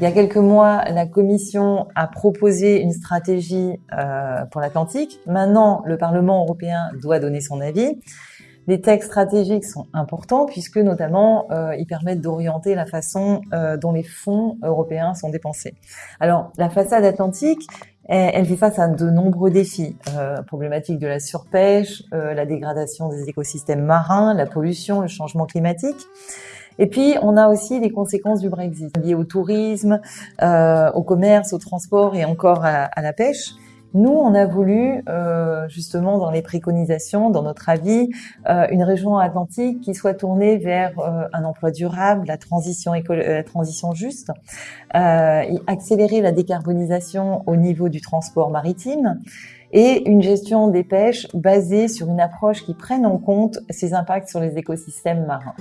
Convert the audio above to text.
Il y a quelques mois, la Commission a proposé une stratégie euh, pour l'Atlantique. Maintenant, le Parlement européen doit donner son avis. Les textes stratégiques sont importants puisque notamment euh, ils permettent d'orienter la façon euh, dont les fonds européens sont dépensés. Alors la façade atlantique, elle, elle fait face à de nombreux défis, euh, problématiques de la surpêche, euh, la dégradation des écosystèmes marins, la pollution, le changement climatique. Et puis, on a aussi les conséquences du Brexit liées au tourisme, euh, au commerce, au transport et encore à, à la pêche. Nous, on a voulu, euh, justement, dans les préconisations, dans notre avis, euh, une région atlantique qui soit tournée vers euh, un emploi durable, la transition, éco la transition juste, accélérer la décarbonisation au niveau du transport maritime et une gestion des pêches basée sur une approche qui prenne en compte ces impacts sur les écosystèmes marins.